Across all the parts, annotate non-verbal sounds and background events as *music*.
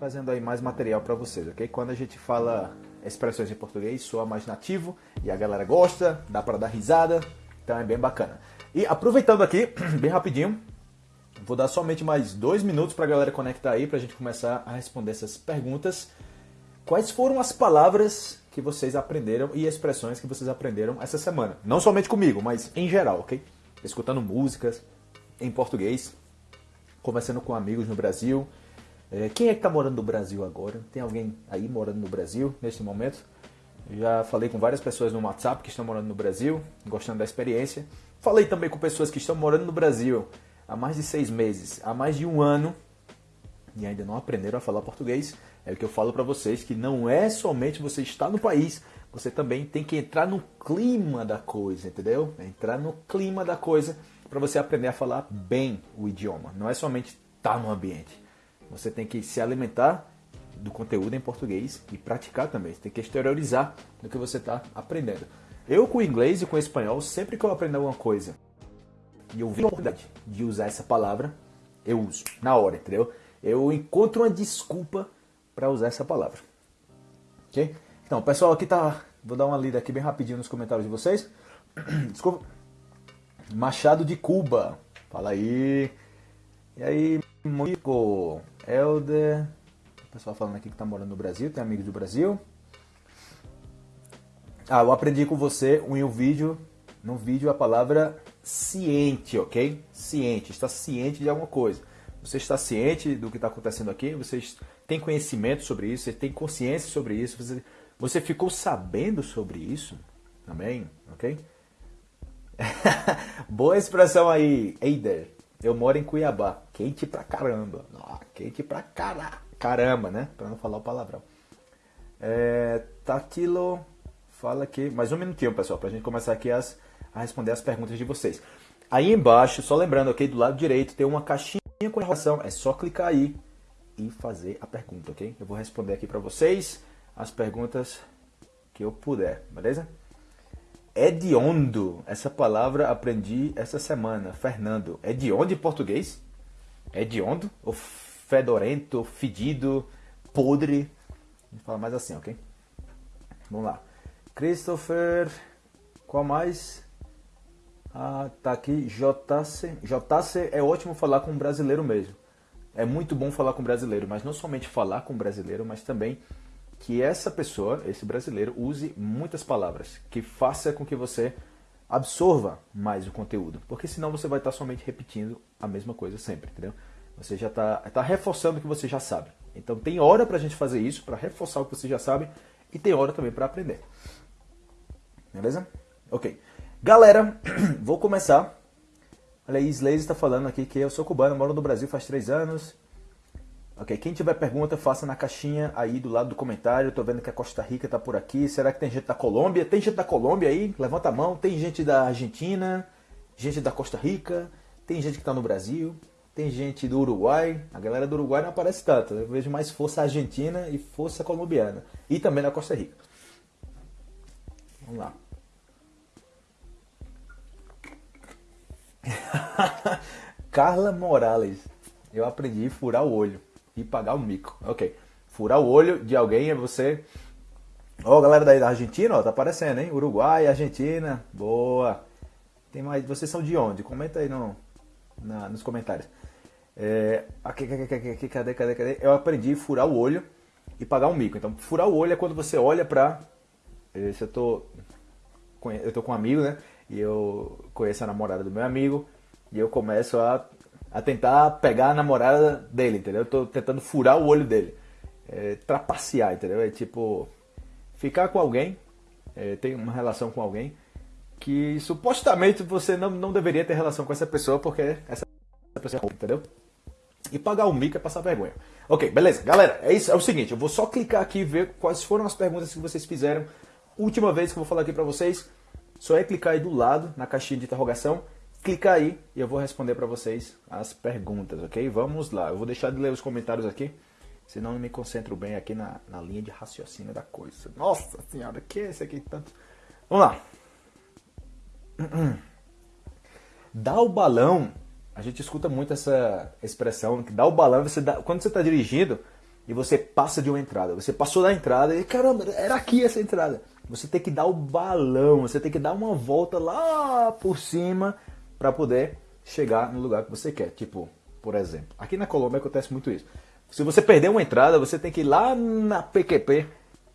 trazendo aí mais material para vocês, ok? Quando a gente fala expressões em português, soa mais nativo e a galera gosta, dá para dar risada, então é bem bacana. E aproveitando aqui, *clears throat* bem rapidinho, vou dar somente mais dois minutos para a galera conectar aí, para a gente começar a responder essas perguntas. Quais foram as palavras que vocês aprenderam e expressões que vocês aprenderam essa semana? Não somente comigo, mas em geral, ok? Escutando músicas em português, conversando com amigos no Brasil, é, quem é que está morando no Brasil agora? Tem alguém aí morando no Brasil neste momento? Já falei com várias pessoas no WhatsApp que estão morando no Brasil, gostando da experiência. Falei também com pessoas que estão morando no Brasil há mais de seis meses, há mais de um ano e ainda não aprenderam a falar português. É o que eu falo para vocês que não é somente você estar no país, você também tem que entrar no clima da coisa, entendeu? Entrar no clima da coisa para você aprender a falar bem o idioma. Não é somente estar no ambiente. Você tem que se alimentar do conteúdo em português e praticar também. Você tem que exteriorizar do que você está aprendendo. Eu com o inglês e com o espanhol, sempre que eu aprendo alguma coisa e eu vi a oportunidade de usar essa palavra, eu uso na hora, entendeu? Eu encontro uma desculpa para usar essa palavra. Ok? Então, pessoal, aqui tá. Vou dar uma lida aqui bem rapidinho nos comentários de vocês. *clears throat* Desculpa. Machado de Cuba. Fala aí. E aí, Moico? Helder. O pessoal falando aqui que tá morando no Brasil, tem amigos do Brasil. Ah, eu aprendi com você em um vídeo, no vídeo a palavra ciente, ok? Ciente, está ciente de alguma coisa. Você está ciente do que está acontecendo aqui, você tem conhecimento sobre isso, você tem consciência sobre isso, você, você ficou sabendo sobre isso também, ok? *laughs* Boa expressão aí, Eider. Eu moro em Cuiabá. Quente pra caramba. quente pra cara... caramba, né? Pra não falar o palavrão. É, Tatilo fala aqui. Mais um minutinho, pessoal, pra gente começar aqui as, a responder as perguntas de vocês. Aí embaixo, só lembrando, ok? Do lado direito tem uma caixinha com informação. É só clicar aí e fazer a pergunta, ok? Eu vou responder aqui pra vocês as perguntas que eu puder, beleza? Hediondo. Essa palavra aprendi essa semana. Fernando. Hediondo em português? Hediondo? Ou fedorento, fedido, podre? Vamos falar mais assim, ok? Vamos lá. Christopher. Qual mais? Ah, tá aqui. JC. JC é ótimo falar com um brasileiro mesmo. É muito bom falar com brasileiro, mas não somente falar com brasileiro, mas também que essa pessoa, esse brasileiro, use muitas palavras, que faça com que você absorva mais o conteúdo, porque senão você vai estar somente repetindo a mesma coisa sempre, entendeu? Você já está tá reforçando o que você já sabe. Então tem hora para a gente fazer isso, para reforçar o que você já sabe, e tem hora também para aprender. Beleza? Ok. Galera, *clears throat* vou começar. Olha aí, Slaze está falando aqui que eu sou cubano, moro no Brasil faz três anos. Ok, quem tiver pergunta, faça na caixinha aí do lado do comentário. Tô vendo que a Costa Rica tá por aqui. Será que tem gente da Colômbia? Tem gente da Colômbia aí? Levanta a mão. Tem gente da Argentina, gente da Costa Rica, tem gente que tá no Brasil, tem gente do Uruguai. A galera do Uruguai não aparece tanto. Eu vejo mais força argentina e força colombiana. E também da Costa Rica. Vamos lá. *laughs* Carla Morales. Eu aprendi a furar o olho e pagar o mico. Ok. Furar o olho de alguém é você. Ó, oh, galera daí da Argentina, ó, tá aparecendo, hein? Uruguai, Argentina. Boa. Tem mais. Vocês são de onde? Comenta aí no, na, nos comentários. É, aqui, aqui, aqui, aqui, cadê, cadê, cadê? Eu aprendi a furar o olho e pagar um mico. Então, furar o olho é quando você olha pra. Se eu tô. Eu tô com um amigo, né? E eu conheço a namorada do meu amigo. E eu começo a a tentar pegar a namorada dele, entendeu? Eu tô tentando furar o olho dele. É, trapacear, entendeu? É tipo, ficar com alguém, é, ter uma relação com alguém que supostamente você não, não deveria ter relação com essa pessoa porque essa pessoa é entendeu? E pagar o mico é passar vergonha. Ok, beleza. Galera, é isso. É o seguinte, eu vou só clicar aqui e ver quais foram as perguntas que vocês fizeram. Última vez que eu vou falar aqui pra vocês, só é clicar aí do lado, na caixinha de interrogação, clica aí e eu vou responder para vocês as perguntas, ok? Vamos lá, eu vou deixar de ler os comentários aqui, senão não me concentro bem aqui na, na linha de raciocínio da coisa. Nossa senhora, que é esse aqui tanto? Vamos lá. *clears throat* Dá o balão, a gente escuta muito essa expressão, que dá o balão, você dá, quando você está dirigindo e você passa de uma entrada. Você passou da entrada e caramba, era aqui essa entrada. Você tem que dar o balão, você tem que dar uma volta lá por cima para poder chegar no lugar que você quer. Tipo, por exemplo, aqui na Colômbia acontece muito isso. Se você perder uma entrada, você tem que ir lá na PQP,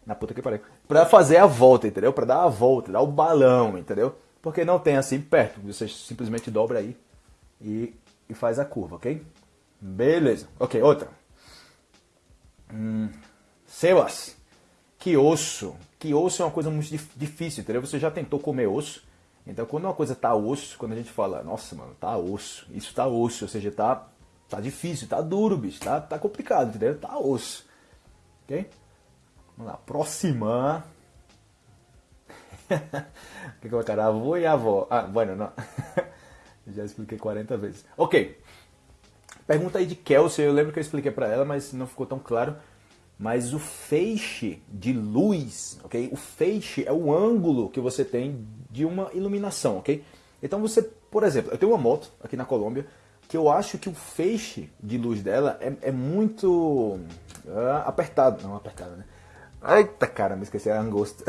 na puta que pariu, para fazer a volta, entendeu? Para dar a volta, dar o balão, entendeu? Porque não tem assim perto. Você simplesmente dobra aí e, e faz a curva, ok? Beleza. Ok, outra. Hum, Sebas, que osso. Que osso é uma coisa muito difícil, entendeu? Você já tentou comer osso. Então, quando uma coisa tá osso, quando a gente fala, nossa, mano, tá osso, isso tá osso, ou seja, tá, tá difícil, tá duro, bicho, tá, tá complicado, entendeu? Tá osso. Ok? Vamos lá, próxima. *laughs* O que colocar avô e avó? Ah, bueno, não. *laughs* Já expliquei 40 vezes. Ok. Pergunta aí de Kelsey, eu lembro que eu expliquei para ela, mas não ficou tão claro. Mas o feixe de luz, ok? O feixe é o ângulo que você tem de uma iluminação, ok? Então você, por exemplo, eu tenho uma moto aqui na Colômbia que eu acho que o feixe de luz dela é, é muito uh, apertado. Não, apertado, né? Eita, cara, me esqueci a angosta.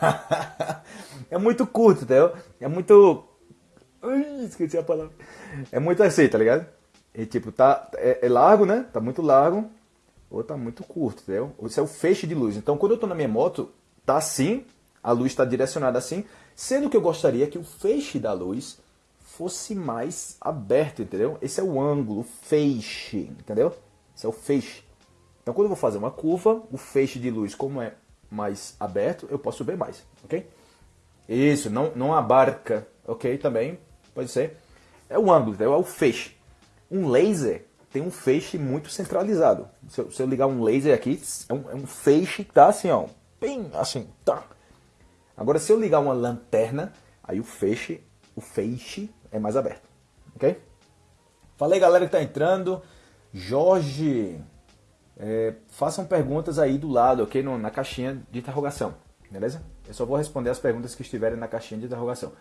*laughs* é muito curto, entendeu? É muito. Ui, esqueci a palavra. É muito assim, tá ligado? E tipo, tá, é, é, largo, né? Tá muito largo. Ou tá muito curto, entendeu? Esse é o feixe de luz. Então, quando eu tô na minha moto, tá assim, a luz está direcionada assim, sendo que eu gostaria que o feixe da luz fosse mais aberto, entendeu? Esse é o ângulo, o feixe, entendeu? Esse é o feixe. Então, quando eu vou fazer uma curva, o feixe de luz, como é mais aberto, eu posso ver mais, ok? Isso, não, não abarca, ok? Também pode ser. É o ângulo, entendeu? é o feixe. Um laser tem um feixe muito centralizado. Se eu, se eu ligar um laser aqui, é um, é um, feixe que tá assim, ó, bem assim, tá. Agora, se eu ligar uma lanterna, aí o feixe, o feixe é mais aberto, ok? Falei, galera que tá entrando. Jorge, é, façam perguntas aí do lado, ok? No, na caixinha de interrogação, beleza? Eu só vou responder as perguntas que estiverem na caixinha de interrogação.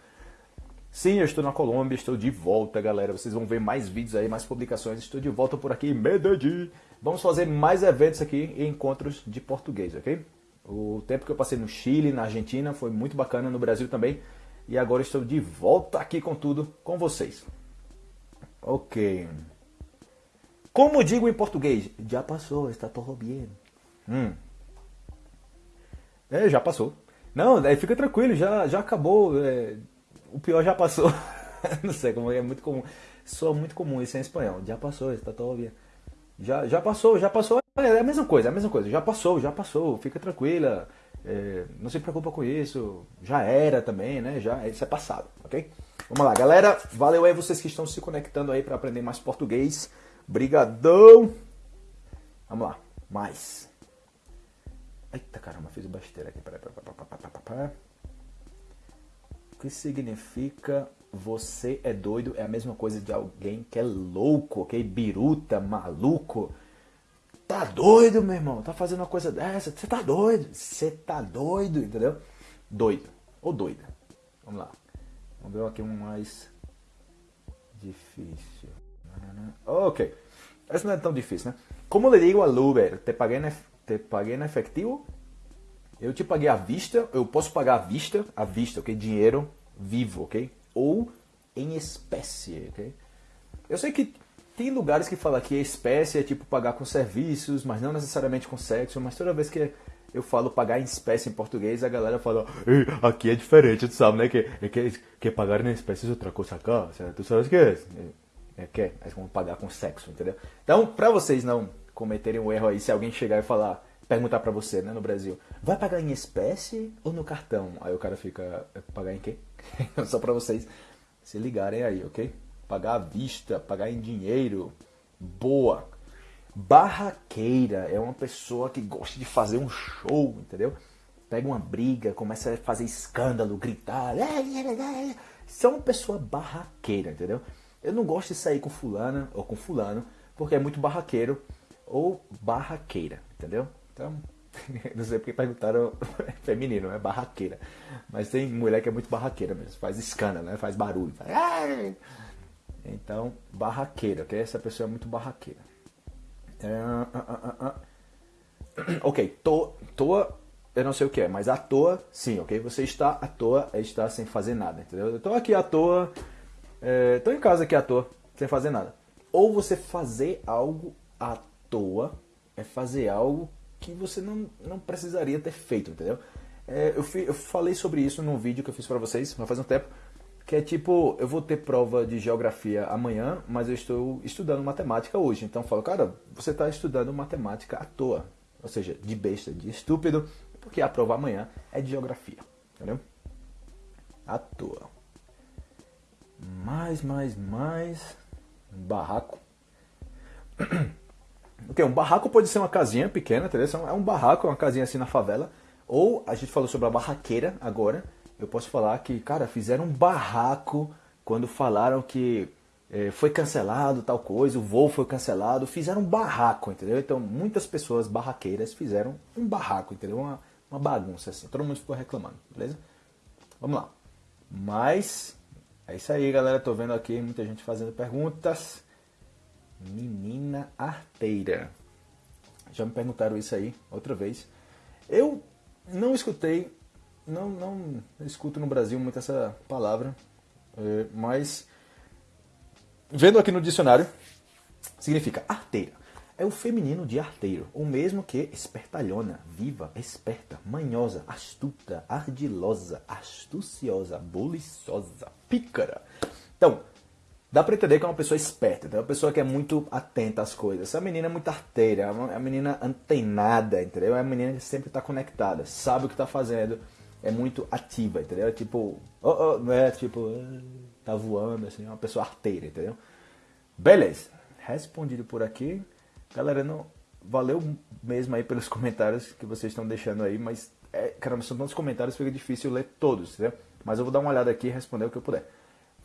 Sim, eu estou na Colômbia, estou de volta, galera. Vocês vão ver mais vídeos aí, mais publicações. Estou de volta por aqui em Medellín. Vamos fazer mais eventos aqui e encontros de português, ok? O tempo que eu passei no Chile, na Argentina, foi muito bacana, no Brasil também. E agora estou de volta aqui com tudo com vocês. Ok. Como digo em português? Já passou, está todo bem. Hum. É, já passou. Não, fica tranquilo, já, já acabou. É o pior já passou. *laughs* não sei como é muito comum. Soa muito comum isso em espanhol. Já passou, está todo. Já, já passou, já passou. É a mesma coisa, é a mesma coisa. Já passou, já passou. Fica tranquila. É, não se preocupa com isso. Já era também, né? Já, isso é passado, ok? Vamos lá, galera. Valeu aí vocês que estão se conectando aí para aprender mais português. Brigadão. Vamos lá, mais. Eita caramba, fiz besteira aqui. Peraí, peraí, peraí, peraí. O que significa você é doido? É a mesma coisa de alguém que é louco, ok? Biruta, maluco. Tá doido, meu irmão? Tá fazendo uma coisa dessa? Você tá doido? Você tá doido, entendeu? Doido. Ou doida. Vamos lá. Vamos ver aqui um mais difícil. Ok. Essa não é tão difícil, né? Como le digo al Uber? Te paguei, na, te en efectivo eu te paguei à vista, eu posso pagar à vista, à vista, ok? Dinheiro vivo, ok? Ou em espécie, ok? Eu sei que tem lugares que falam que espécie é tipo pagar com serviços, mas não necessariamente com sexo, mas toda vez que eu falo pagar em espécie em português, a galera fala, aqui é diferente, tu sabe, né? Que, que, que pagar em espécie é outra coisa cá, tu sabes o que é? É, é que é, é como pagar com sexo, entendeu? Então, pra vocês não cometerem um erro aí, se alguém chegar e falar perguntar para você, né, no Brasil, vai pagar em espécie ou no cartão? Aí o cara fica, é, pagar em quê? *laughs* Só para vocês se ligarem aí, ok? Pagar à vista, pagar em dinheiro, boa. Barraqueira é uma pessoa que gosta de fazer um show, entendeu? Pega uma briga, começa a fazer escândalo, gritar. Isso é uma pessoa barraqueira, entendeu? Eu não gosto de sair com fulana ou com fulano, porque é muito barraqueiro ou barraqueira, entendeu? Então, *laughs* não sei porque perguntaram *laughs* feminino, é barraqueira. Mas tem mulher que é muito barraqueira mesmo, faz escândalo, né? faz barulho. Faz... Então, barraqueira, ok? Essa pessoa é muito barraqueira. É, ah, ah, ah, *clears throat* ok, to, toa, eu não sei o que é, mas à toa, sim, ok? Você está à toa é estar sem fazer nada, entendeu? Eu tô aqui à toa, é, tô em casa aqui à toa, sem fazer nada. Ou você fazer algo à toa é fazer algo que você não, não precisaria ter feito, entendeu? É, eu, fi, eu falei sobre isso num vídeo que eu fiz para vocês, faz um tempo, que é tipo, eu vou ter prova de geografia amanhã, mas eu estou estudando matemática hoje. Então eu falo, cara, você está estudando matemática à toa. Ou seja, de besta, de estúpido, porque a prova amanhã é de geografia. Entendeu? À toa. Mais, mais, mais. Um barraco. *clears throat* Ok, um barraco pode ser uma casinha pequena, entendeu? É um barraco, uma casinha assim na favela. Ou a gente falou sobre a barraqueira agora. Eu posso falar que, cara, fizeram um barraco quando falaram que é, foi cancelado tal coisa, o voo foi cancelado. Fizeram um barraco, entendeu? Então muitas pessoas barraqueiras fizeram um barraco, entendeu? Uma, uma bagunça assim. Todo mundo ficou reclamando, beleza? Vamos lá. Mas é isso aí, galera. Tô vendo aqui muita gente fazendo perguntas. Menina arteira. Já me perguntaram isso aí outra vez. Eu não escutei, não, não escuto no Brasil muito essa palavra, é, mas vendo aqui no dicionário, significa arteira. É o feminino de arteiro, o mesmo que espertalhona, viva, esperta, manhosa, astuta, ardilosa, astuciosa, buliçosa, pícara. Então, dá pra entender que é uma pessoa esperta, é uma pessoa que é muito atenta às coisas. Essa menina é muito arteira, é uma menina antenada, entendeu? É uma menina que sempre tá conectada, sabe o que tá fazendo, é muito ativa, entendeu? É tipo, oh, oh, não é tipo, ah, tá voando, assim, é uma pessoa arteira, entendeu? Beleza, respondido por aqui. Galera, não, valeu mesmo aí pelos comentários que vocês estão deixando aí, mas, é, caramba, são tantos comentários, fica difícil ler todos, entendeu? Mas eu vou dar uma olhada aqui e responder o que eu puder.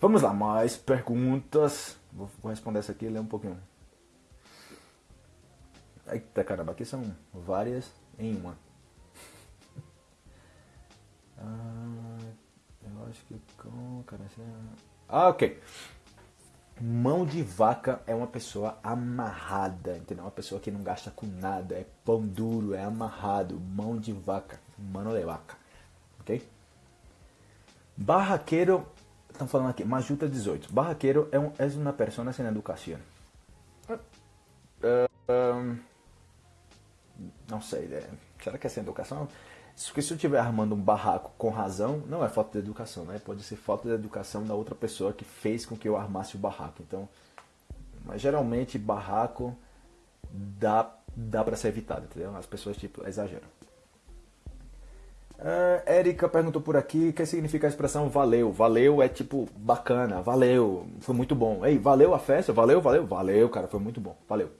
Vamos lá, mais perguntas. Vou, responder essa aqui e ler um pouquinho. Eita caramba, aqui são várias em uma. *laughs* Ah, eu acho que com. Cara, ah, ok. Mão de vaca é uma pessoa amarrada, entendeu? Uma pessoa que não gasta com nada, é pão duro, é amarrado. Mão de vaca, mano de vaca, ok? Barraqueiro Estão falando aqui, Majuta 18. Barraqueiro é, um, é uma persona sem educação. Uh, uh, não sei, né? será que é sem educação? Porque se eu estiver armando um barraco com razão, não é falta de educação, né? Pode ser falta de educação da outra pessoa que fez com que eu armasse o barraco. Então, mas geralmente barraco dá, dá para ser evitado, entendeu? As pessoas tipo exageram. Uh, Érica perguntou por aqui o que significa a expressão valeu. Valeu é tipo bacana, valeu, foi muito bom. Ei, valeu a festa? Valeu, valeu, valeu, cara, foi muito bom, valeu.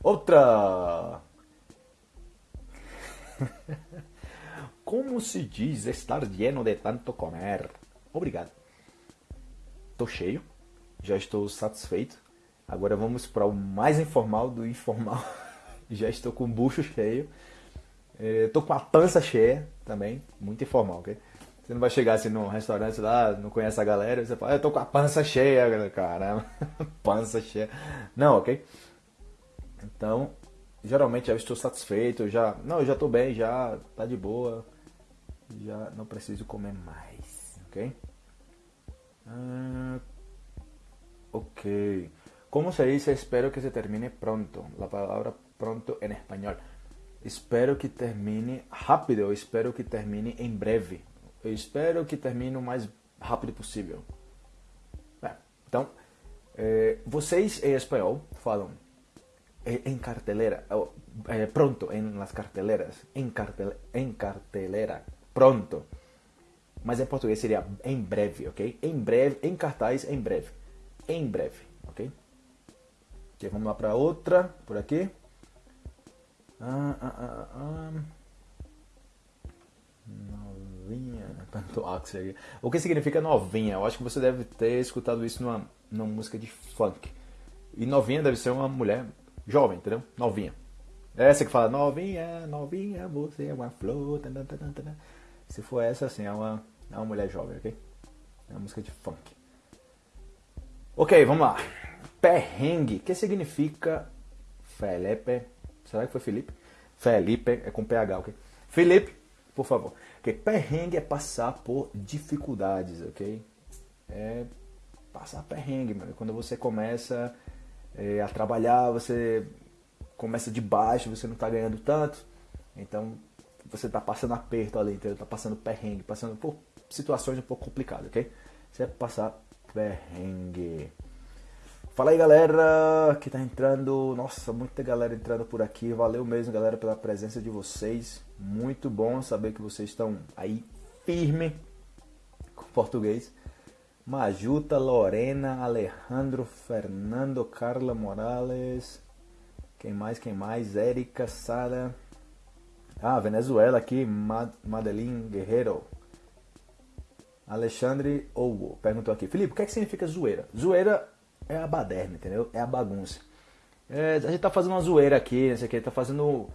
Outra. *laughs* Como se diz estar lleno de tanto comer? Obrigado. Tô cheio, já estou satisfeito. Agora vamos para o mais informal do informal. *laughs* já estou com o bucho cheio. É, tô com a pança cheia também, muito informal, ok? Você não vai chegar assim num restaurante lá, não conhece a galera, você fala, eu tô com a pança cheia, caramba, *laughs* pança cheia. Não, ok? Então, geralmente eu estou satisfeito, já, não, eu já tô bem, já tá de boa, já não preciso comer mais, ok? Ah, ok. Como se dice espero que se termine pronto? La palabra pronto en español. Espero que termine rápido, eu espero que termine em breve. Eu espero que termine o mais rápido possível. É, então, é, vocês em espanhol falam em cartelera, é, pronto, em las carteleras, em, cartel, em cartelera, pronto. Mas em português seria em breve, ok? Em breve, em cartaz, em breve. Em breve, ok? ok vamos lá para outra, por aqui. Ah, ah, ah, ah. Novinha. *laughs* aqui. O que significa novinha? Eu acho que você deve ter escutado isso numa, numa música de funk. E novinha deve ser uma mulher jovem, entendeu? Novinha. É essa que fala novinha, novinha, você é uma flor. Se for essa, assim, é uma, é uma mulher jovem, ok? É uma música de funk. Ok, vamos lá. Perrengue. O que significa Felipe Será que foi Felipe? Felipe é com PH, ok? Felipe, por favor. Okay? Perrengue é passar por dificuldades, ok? É passar perrengue, mano. Quando você começa é, a trabalhar, você começa de baixo, você não está ganhando tanto, então você está passando aperto ali, entendeu? Tá passando perrengue, passando por situações um pouco complicadas, ok? Você vai passar perrengue. Fala aí galera que tá entrando, nossa, muita galera entrando por aqui, valeu mesmo galera pela presença de vocês, muito bom saber que vocês estão aí firme com português. Majuta, Lorena, Alejandro, Fernando, Carla Morales, quem mais, quem mais, Érica, Sara, ah, Venezuela aqui, Madeline Guerreiro, Alexandre Owo perguntou aqui, Felipe, o que, é que significa zoeira? Zoeira é a baderna, entendeu? É a bagunça. É, a gente tá fazendo uma zoeira aqui, não sei o que, tá fazendo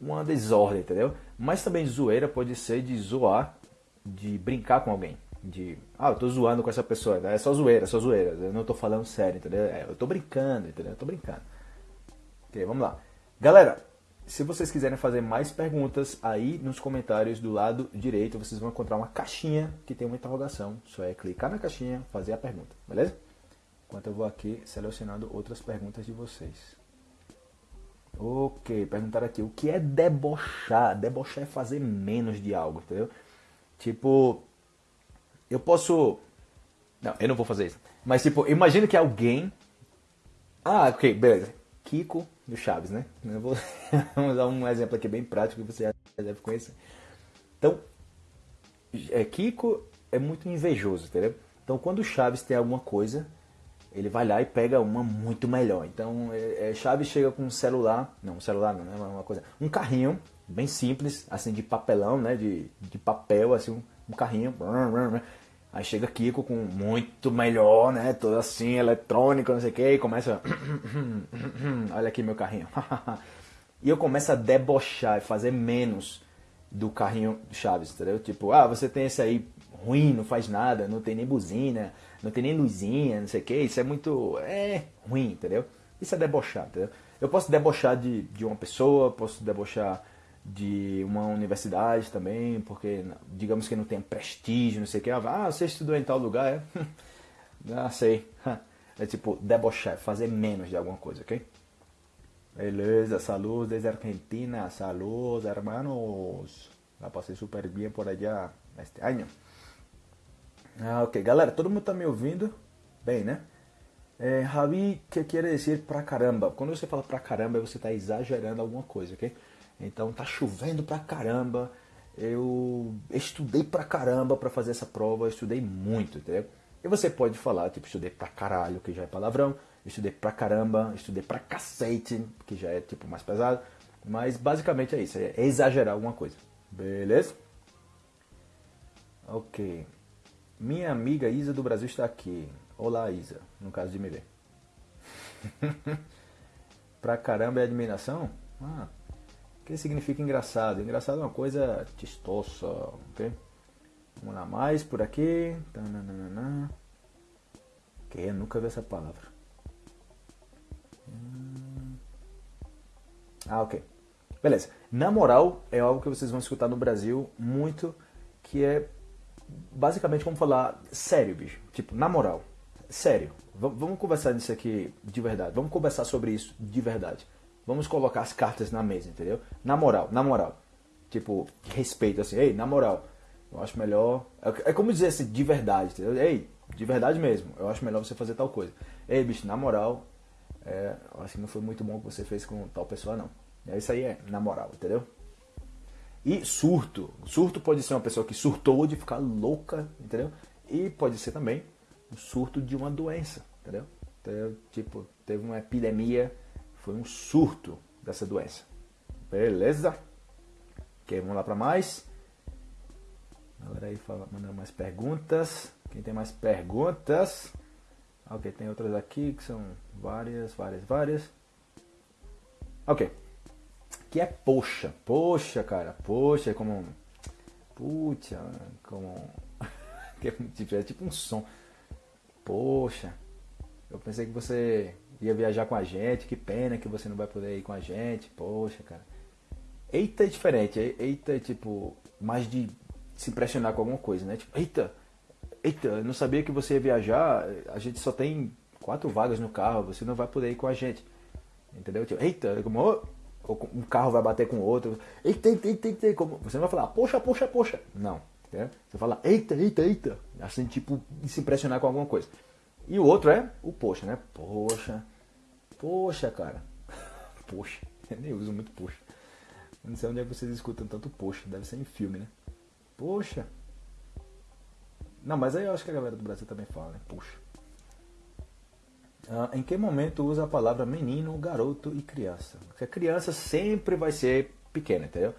uma desordem, entendeu? Mas também zoeira pode ser de zoar, de brincar com alguém. De, ah, eu tô zoando com essa pessoa, é só zoeira, é só zoeira, eu não tô falando sério, entendeu? É, eu tô brincando, entendeu? Eu tô brincando. Ok, vamos lá. Galera, se vocês quiserem fazer mais perguntas, aí nos comentários do lado direito vocês vão encontrar uma caixinha que tem uma interrogação. Só é clicar na caixinha, fazer a pergunta, beleza? Enquanto eu vou aqui selecionando outras perguntas de vocês. Ok, perguntaram aqui, o que é debochar? Debochar é fazer menos de algo, entendeu? Tipo, eu posso... Não, eu não vou fazer isso. Mas tipo, imagina que alguém... Ah, ok, beleza. Kiko do Chaves, né? Eu vou *laughs* dar um exemplo aqui bem prático que você já deve conhecer. Então, é, Kiko é muito invejoso, entendeu? Então, quando o Chaves tem alguma coisa, ele vai lá e pega uma muito melhor. Então, é, é, Chaves chega com um celular, não, um celular não, né? Uma coisa, um carrinho bem simples, assim de papelão, né? De, de papel, assim, um, um carrinho. Aí chega Kiko com muito melhor, né? Todo assim, eletrônico, não sei o que, e começa. *coughs* Olha aqui meu carrinho. *laughs* e eu começo a debochar e fazer menos do carrinho Chaves, entendeu? Tipo, ah, você tem esse aí ruim, não faz nada, não tem nem buzina, não tem nem luzinha, não sei o que, isso é muito. é ruim, entendeu? Isso é debochar, entendeu? Eu posso debochar de, de uma pessoa, posso debochar de uma universidade também, porque digamos que não tem prestígio, não sei o que. Ah, você estudou em tal lugar, é? *laughs* ah, sei. *laughs* É tipo debochar, fazer menos de alguma coisa, ok? Beleza, saludos desde Argentina, saludos hermanos. La passei super bem por allá este ano. Ah, ok, galera, todo mundo tá me ouvindo? Bem, né? É, Javi, que quer dizer pra caramba? Quando você fala pra caramba, você tá exagerando alguma coisa, ok? Então tá chovendo pra caramba. Eu estudei pra caramba para fazer essa prova, eu estudei muito, entendeu? E você pode falar, tipo, estudei pra caralho, que já é palavrão, estudei pra caramba, estudei pra cacete, que já é tipo mais pesado. Mas basicamente é isso, é exagerar alguma coisa. Beleza? Ok. Minha amiga Isa do Brasil está aqui. Olá, Isa, no caso de me ver. *laughs* pra caramba é admiração? Ah, que significa engraçado. Engraçado é uma coisa tistosa, ok? Vamos lá, mais por aqui. Que eu nunca vi essa palavra. Ah, ok. Beleza. Na moral é algo que vocês vão escutar no Brasil muito, que é basicamente como falar sério, bicho. Tipo, na moral. Sério. V vamos conversar nisso aqui de verdade. Vamos conversar sobre isso de verdade. Vamos colocar as cartas na mesa, entendeu? Na moral, na moral. Tipo, respeito, assim, ei, na moral, eu acho melhor. É, é como dizer assim, de verdade, entendeu? Ei, de verdade mesmo, eu acho melhor você fazer tal coisa. Ei, bicho, na moral, é, eu acho que não foi muito bom o que você fez com tal pessoa, não. É isso aí, é, na moral, entendeu? E surto. Surto pode ser uma pessoa que surtou de ficar louca, entendeu? E pode ser também um surto de uma doença, entendeu? Então, tipo, teve uma epidemia foi um surto dessa doença. Beleza? Ok, vamos lá para mais. Galera aí fala, mandando mais perguntas. Quem tem mais perguntas? Ok, tem outras aqui que são várias, várias, várias. Ok. Que é poxa. Poxa, cara. Poxa, é como. Puxa, como. *laughs* é tipo um som. Poxa. Eu pensei que você ia viajar com a gente, que pena que você não vai poder ir com a gente, poxa, cara. Eita é diferente. Eita é tipo mais de se impressionar com alguma coisa, né? Tipo, eita, eita, eu não sabia que você ia viajar. A gente só tem quatro vagas no carro, você não vai poder ir com a gente. Entendeu? Tipo, eita, como um carro vai bater com outro. Eita, eita, eita, eita. Como, você não vai falar, poxa, poxa, poxa. Não. Você fala, eita, eita, eita. Assim, tipo, se impressionar com alguma coisa. E o outro é o poxa, né? Poxa. Poxa, cara. *laughs* Poxa. Eu nem uso muito poxa. Não sei onde é que vocês escutam tanto poxa. Deve ser em filme, né? Poxa. Não, mas aí eu acho que a galera do Brasil também fala, né? Poxa. Ah, em que momento usa a palavra menino, garoto e criança? Porque a criança sempre vai ser pequena, entendeu?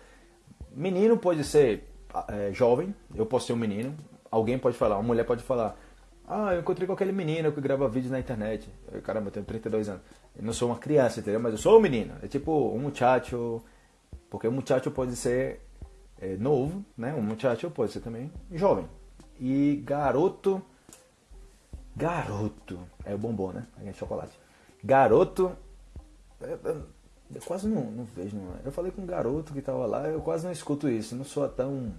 Menino pode ser é, jovem, eu posso ser um menino. Alguém pode falar, uma mulher pode falar, ah, eu encontrei com aquele menino que grava vídeos na internet. Eu, caramba, eu tenho 32 anos. Eu não sou uma criança, entendeu? Mas eu sou um menino. É tipo um muchacho. Porque um muchacho pode ser é, novo, né? Um muchacho pode ser também jovem. E garoto. Garoto. É o bombom, né? É chocolate. Garoto. Eu, quase não, não vejo. Não. Eu falei com um garoto que tava lá, eu quase não escuto isso. Não sou tão.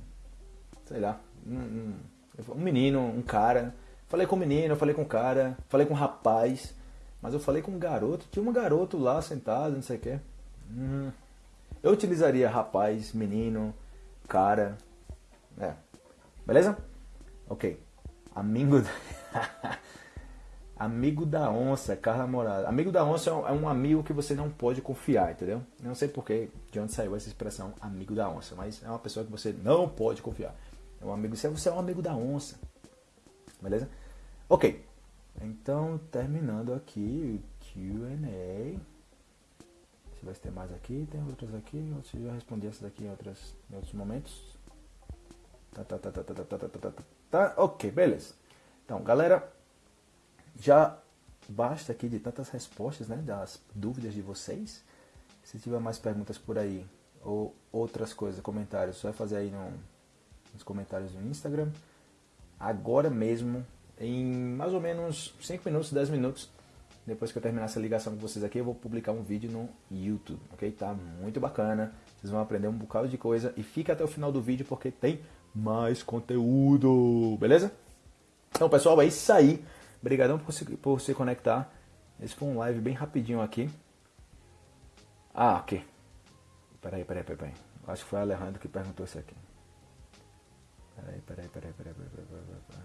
Sei lá. Um, um, um menino, um cara. Falei com o menino, falei com o cara, falei com o rapaz, mas eu falei com um garoto. Tinha um garoto lá sentado, não sei o quê. Hum. Eu utilizaria rapaz, menino, cara. É. Beleza? Ok. Amigo. *laughs* amigo da onça, Carla Morada. Amigo da onça é um amigo que você não pode confiar, entendeu? Não sei porquê, de onde saiu essa expressão, amigo da onça, mas é uma pessoa que você não pode confiar. É um amigo, você é um amigo da onça. Beleza? Ok, então terminando aqui o Q&A. Se tem mais aqui, tem outras aqui, eu já respondi essas aqui em, outras, em outros momentos. Tá, tá, tá, tá, tá, tá, tá, tá, tá, tá, ok, beleza. Então, galera, já basta aqui de tantas respostas, né, das dúvidas de vocês. Se tiver mais perguntas por aí ou outras coisas, comentários, só é fazer aí no, nos comentários do Instagram. Agora mesmo em mais ou menos 5 minutos, 10 minutos, depois que eu terminar essa ligação com vocês aqui, eu vou publicar um vídeo no YouTube, ok? Tá muito bacana, vocês vão aprender um bocado de coisa e fica até o final do vídeo porque tem mais conteúdo, beleza? Então pessoal, é isso aí, obrigadão por se, por se conectar, esse foi um live bem rapidinho aqui. Ah, ok. Peraí, peraí, peraí, peraí. Acho que foi o Alejandro que perguntou isso aqui. Peraí, peraí, peraí, peraí, peraí, peraí, peraí. peraí.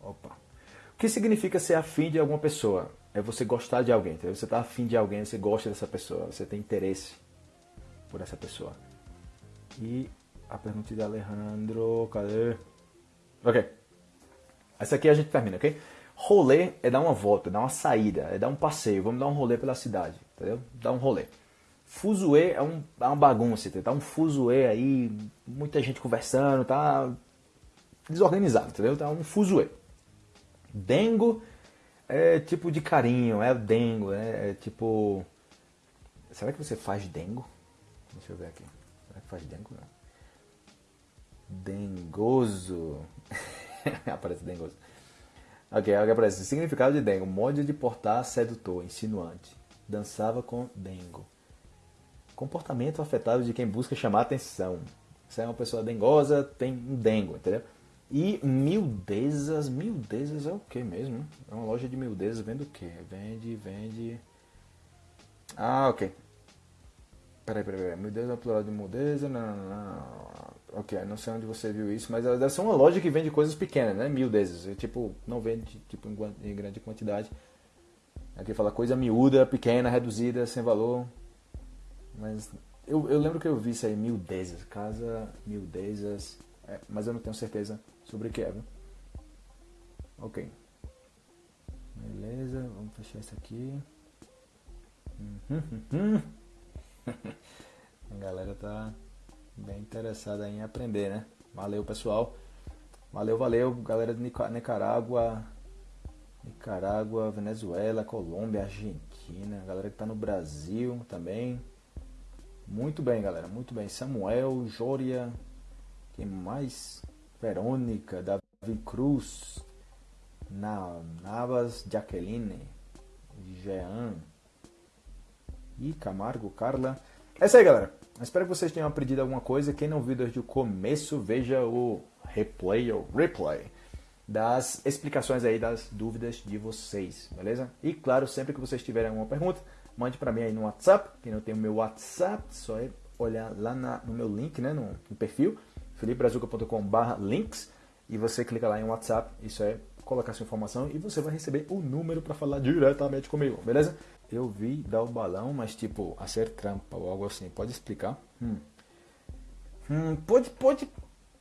Opa. O que significa ser afim de alguma pessoa? É você gostar de alguém. Entendeu? Você está afim de alguém, você gosta dessa pessoa, você tem interesse por essa pessoa. E a pergunta de Alejandro, cadê? Ok. Essa aqui a gente termina, ok? Rolê é dar uma volta, dar uma saída, é dar um passeio. Vamos dar um rolê pela cidade, entendeu? Dar um rolê. Fuzuê é, um, é uma bagunça, entendeu? Tá um fuzuê aí, muita gente conversando, tá desorganizado, entendeu? Tá um fuzuê. Dengo é tipo de carinho, é dengo, é, é tipo. Será que você faz dengo? Deixa eu ver aqui. Será que faz dengo? Não. Dengoso. *laughs* *laughs* aparece dengoso. Ok, aqui aparece. Significado de dengo: modo de portar sedutor, insinuante. Dançava com dengo. Comportamento afetado de quem busca chamar atenção. Se é uma pessoa dengosa, tem um dengo, entendeu? E mildezas, mildezas é o que mesmo? É uma loja de mildezas, vende o que? Vende, vende. Ah, ok. Peraí, peraí, peraí. Mildeza é plural de mildeza? Não, não, não. Ok, não sei onde você viu isso, mas deve ser uma loja que vende coisas pequenas, né? Mildezas. É, tipo, não vende tipo, em grande quantidade. Aqui fala coisa miúda, pequena, reduzida, sem valor. Mas eu, eu lembro que eu vi isso aí, mildezas. Casa, mildezas. É, mas eu não tenho certeza sobre o que é, viu? Ok. Beleza, vamos fechar isso aqui. Uhum, uhum. *laughs* A galera tá bem interessada em aprender, né? Valeu, pessoal. Valeu, valeu, galera de Nicarágua, Nicarágua, Venezuela, Colômbia, Argentina, galera que tá no Brasil também. Muito bem, galera, muito bem. Samuel, Jória, quem mais? Verônica, Davi Cruz, Navas, Jaqueline, Jean e Camargo, Carla. É isso aí, galera. Espero que vocês tenham aprendido alguma coisa. Quem não viu desde o começo, veja o replay ou replay das explicações aí das dúvidas de vocês, beleza? E claro, sempre que vocês tiverem alguma pergunta, mande para mim aí no WhatsApp. Quem não tem o meu WhatsApp, só é olhar lá na, no meu link, né, no, no perfil, felipebrazuca.com/links e você clica lá em WhatsApp. Isso é colocar sua informação e você vai receber o número para falar diretamente comigo, beleza? Eu vi dar o balão, mas tipo, a ser trampa ou algo assim. Pode explicar? Hum. Hum, pode, pode,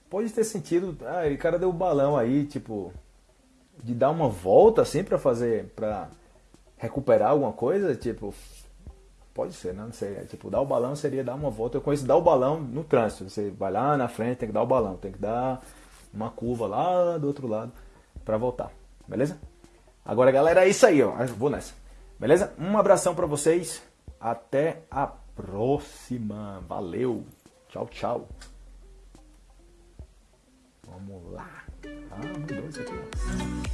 pode ter sentido. Ah, o cara deu o balão aí, tipo, de dar uma volta assim para fazer, para recuperar alguma coisa, tipo, pode ser, né? não sei. É, tipo, dar o balão seria dar uma volta. Eu conheço dar o balão no trânsito. Você vai lá na frente, tem que dar o balão, tem que dar uma curva lá do outro lado para voltar, beleza? Agora, galera, é isso aí, ó. vou nessa. Beleza? Um abração para vocês. Até a próxima. Valeu. Tchau, tchau. Vamos lá. Ah.